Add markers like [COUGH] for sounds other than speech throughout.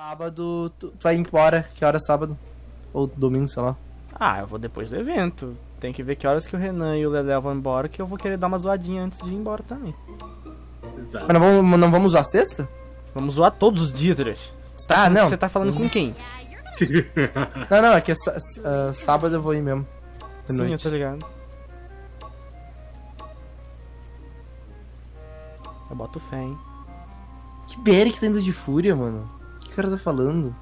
Sábado, tu, tu vai embora. Que hora é sábado? Ou domingo, sei lá. Ah, eu vou depois do evento. Tem que ver que horas que o Renan e o Lelé vão embora, que eu vou querer dar uma zoadinha antes de ir embora também. Mas não vamos, não vamos usar sexta? Vamos zoar todos os dias. Você tá, Ah, falando- não. Você tá falando com quem? [LAUGHS] Não, não, é que sá- ah, sábado eu vou ir mesmo. De Sim, eu noite. tô ligado. Eu boto fé, hein? Que BR que tá indo de fúria, mano? O que o cara tá falando?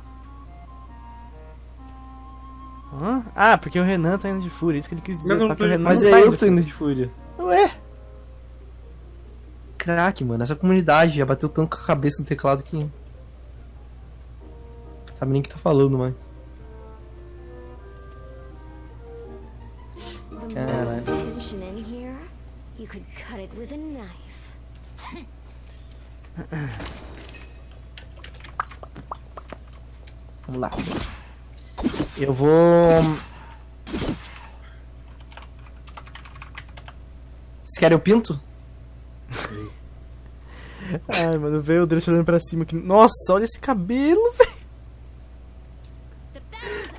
Hã? Ah, porque o Renan tá indo de fúria, isso que ele quis dizer. Só que o Renan Mas não é tá eu que tô indo de fúria. Ué? Crack, mano. Essa comunidade já bateu tanto com a cabeça no teclado que. Sabe nem o que tá falando mais. Caralho. more tension in here, you could cut it with a knife. [LAUGHS] Vamos lá. Eu vou. Vocês querem o pinto? [LAUGHS] Ai, mano, veio o Drush olhando pra cima aqui. Nossa, olha esse cabelo, [LAUGHS] velho.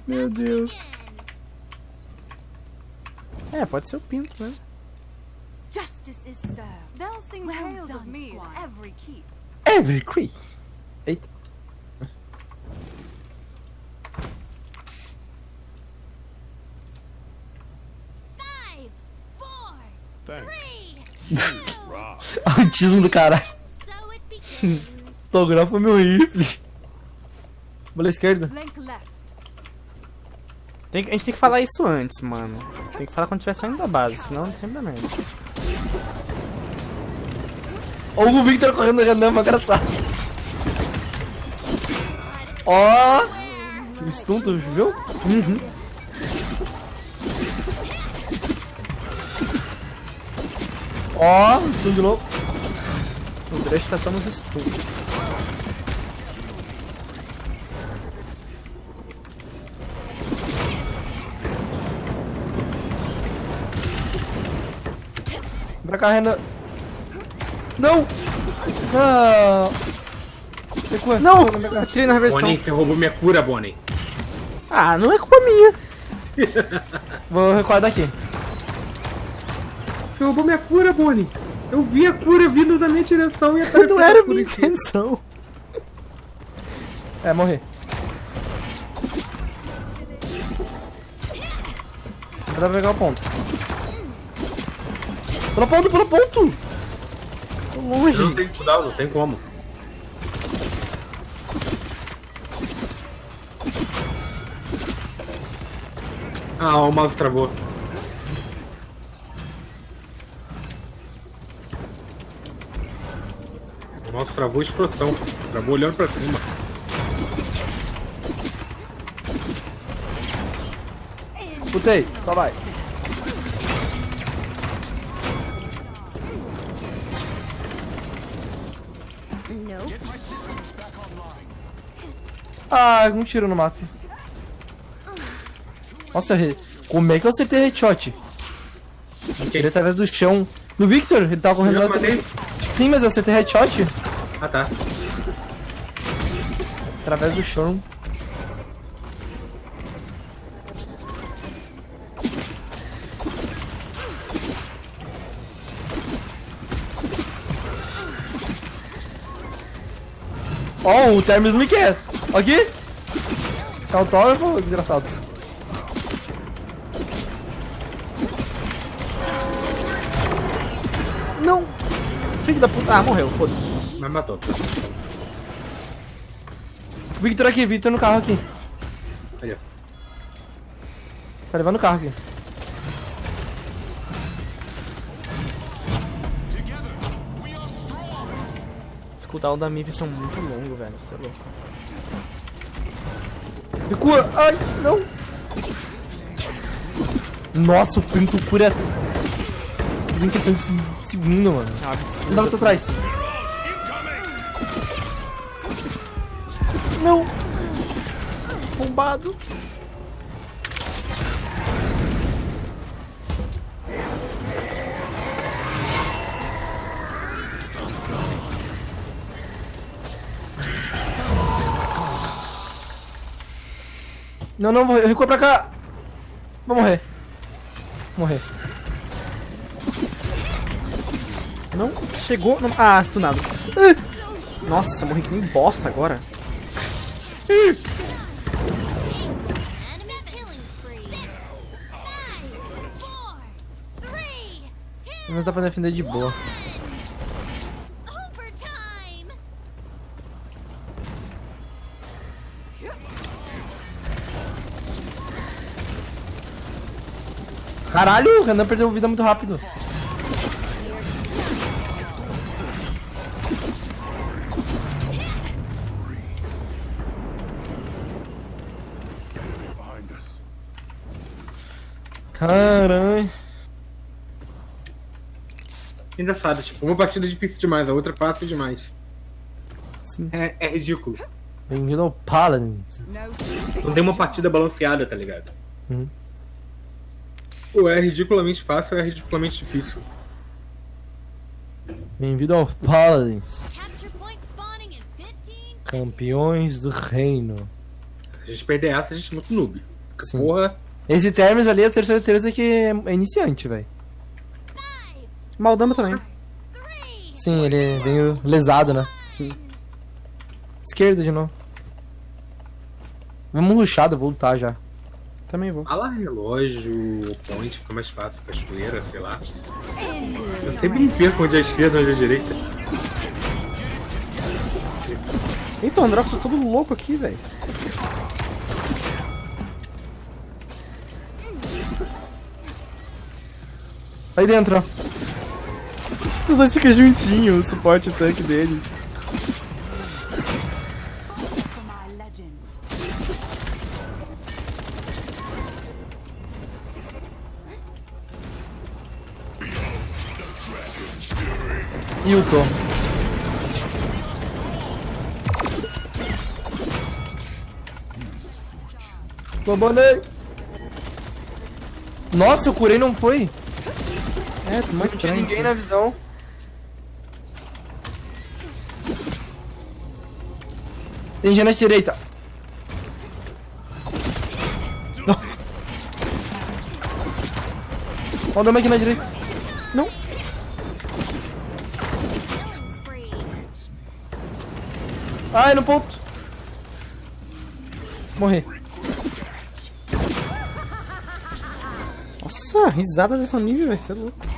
Meu Deus. É, pode ser o pinto, né? Justice is served. They'll sing tales of me every keep. Every Cree. Eita. [LAUGHS] Autismo do caralho. Autografa meu rifle. Bola esquerda. Tem a gente tem que falar isso antes, mano. Tem que falar quando estiver saindo da base, senão sempre dá merda. Ou o Victor correndo Renan, uma engraçado. Ó! O stun, tu viu? Uhum. Ó, stun de novo. O Drush tá só nos estudos. Vem pra cá, Renan. Não! Ah! Recua. Não! cá. Atirei na reversão. Bonnie, você roubou minha cura, Bonnie. Ah, não é culpa minha. [LAUGHS] Vou recuar daqui. Você roubou minha cura, Bonnie. Eu vi a cura vindo da minha direção e apareceu [LAUGHS] Não era minha intenção. É, morrer. Dá pra pegar o ponto. Pula ponto, pula ponto! Tô Eu longe. não tenho que mudar, não tem como. Ah, o mouse travou. O mouse travou explosão. Travou olhando pra cima. Putei, só vai. Ah, um tiro no mato. Nossa, como é que eu acertei headshot? Tirei através do chão. No Victor, ele tava correndo matei. Sim, mas eu acertei headshot Ah, tá. através do chão. Ó, o Termes me quer. Aqui. É autógrafo, desgraçado. Não! Filho da puta. Ah, morreu, foda-se. Mas matou. Victor aqui, Victor no carro aqui. Aí, ó. Tá levando o carro aqui. Os cooldowns da Mive são muito longos, velho. Você é louco. Recua! Ai, não! Nossa, o pinto cura em questão de se- segundo, mano. É um absurdo. Não dá pra trás. Não! Bombado. Não, não, vou recua pra cá. Vou morrer. Morrer. Não chegou. Não... Ah, stunado. Ah! Nossa, morri que nem bosta agora. Mas dá pra defender de boa. Caralho, o Renan perdeu vida muito rápido. Caralho. Engraçado, tipo, uma partida é difícil demais, a outra é fácil demais. Sim. É, é ridículo. Bem-vindo ao Paladins. Não tem uma partida balanceada, tá ligado? Uhum. Ou é ridiculamente fácil ou é ridiculamente difícil. Bem-vindo ao Paladins. Capture point spawning in 15. Campeões do reino. Se a gente perder essa, a gente é muito noob. Porque, porra, Esse Termes ali, eu tenho certeza que é iniciante, velho. Maldama também. Sim, ele veio lesado, né? Sim. Esquerda de novo. Vamos ruxar, eu vou lutar já. Também vou. a lá relógio, point, fica mais fácil, cachoeira, sei lá. Eu sempre me perco onde é a esquerda e onde é a direita. Eita, o Androx tá todo louco aqui, velho. Aí dentro, ó. Os dois ficam juntinhos, o suporte e o tanque deles. E o Tom. Nossa, eu curei não foi. É, mais Não tinha ninguém assim. na visão. Tem gente na direita. Ó o dama aqui na direita. Não. Ai, no ponto. Morri. Nossa, risada dessa nível, velho. Você é louco.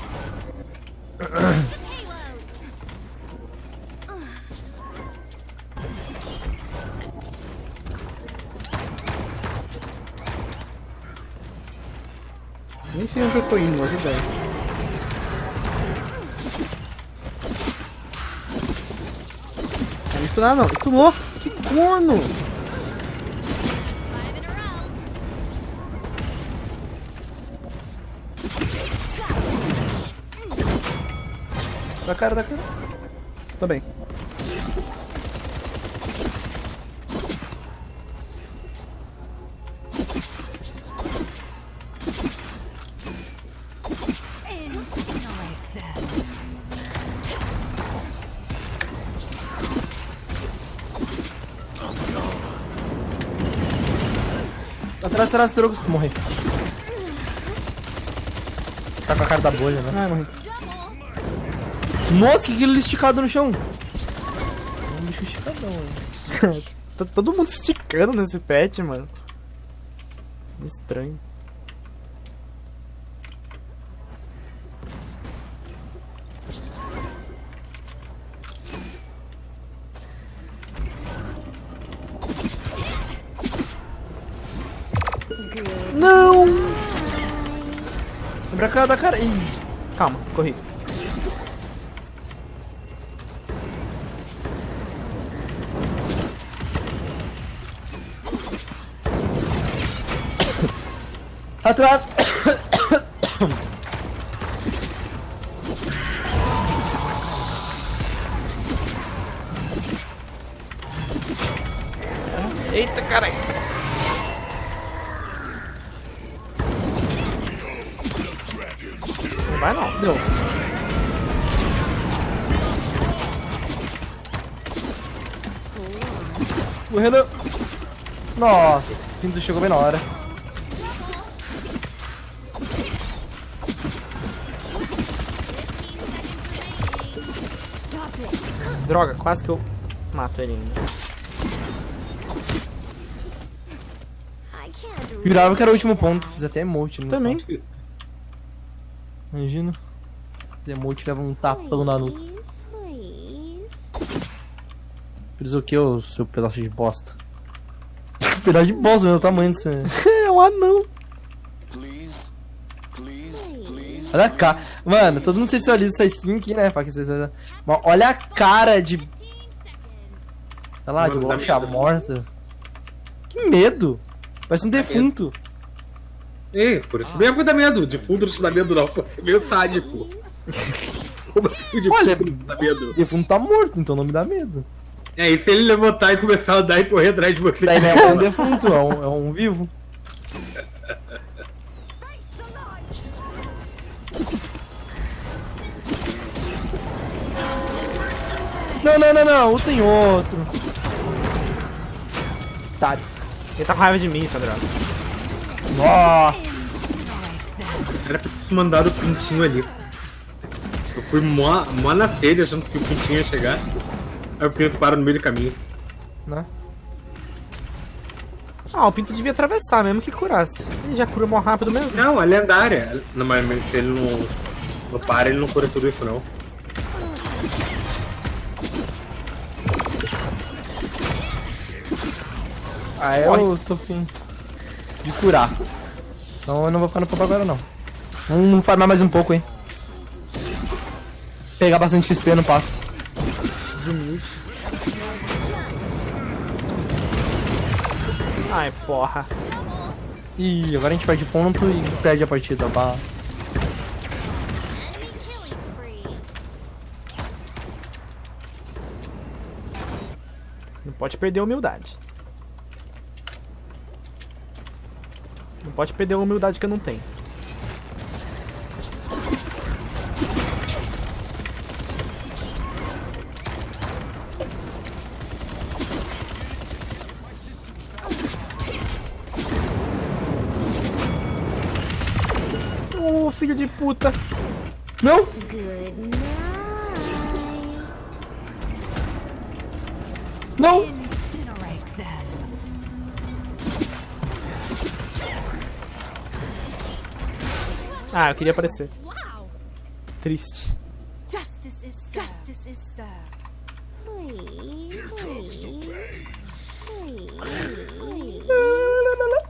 Nem sei onde eu tô indo, mas ideia. Não me estunar não. Estunou? Que corno! Da cara, da cara. Tô bem. Atrás, atrás, Drogos. Morri. Tá com a cara da bolha, né? Ah, morri. Nossa, que aquele esticado no chão. É um bicho esticadão, mano. [LAUGHS] Tá todo mundo esticando nesse pet, mano. Estranho. Não! Vem pra cá, da cara. Ih, Calma, corri. Atrás. Eita, caralho! Não vai não. Deu. O Renan. Nossa, o pinto chegou bem na hora. Droga, quase que eu mato ele ainda. Jurava que era o último ponto. Fiz até emote. no Também. ponto. Imagina. Fiz emote leva um tapão na nuca. Fiz o que, ô seu pedaço de bosta? [LAUGHS] pedaço de bosta, meu tamanho desse. [LAUGHS] É um anão. Olha a cara. Mano, todo mundo sensualiza essa skin aqui, né? Mas olha a cara de. Sei lá, de Mano, dá locha morta. Que medo! Parece um defunto. Ei, por isso mesmo que dá medo. De fundo não te dá medo, não. É [LAUGHS] meio sádico. [LAUGHS] Assim de Olha- dá medo? Defunto tá morto, então não me dá medo. É, e se ele levantar e começar a andar e correr atrás de você? Daí não é um [LAUGHS] defunto, é um, é um vivo. Não, não, não, não, tem outro. Tá. Ele tá com raiva de mim, Sandra. Ó, Era pra ter mandado o pintinho ali. Eu fui mó, mó na sede achando que o pintinho ia chegar. Aí o pinto para no meio do caminho. né? Ah, o Pinto devia atravessar mesmo que curasse. Ele já cura mó rápido mesmo. Não, a lendária. Não, mas se ele não, não para, ele não cura tudo isso não. Ah, eu tô fim de curar. Então eu não vou ficar no pop agora não. Vamos farmar mais um pouco, hein. Pegar bastante XP no passo. Ai, porra. Ih, agora a gente perde ponto e perde a partida. Spree. Não pode perder a humildade. Pode perder a humildade que eu não tenho. Ô, filho de puta! Não! Não! Ah, eu queria aparecer. Triste. Justice is served. Justice is served. Please, please. Please.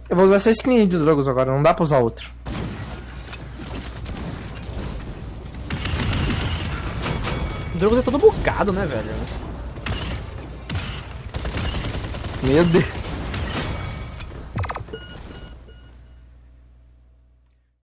Eu vou usar essa skin de dragos agora, não dá pra usar outro. O Drogos é todo bugado, né, velho? Meu Deus.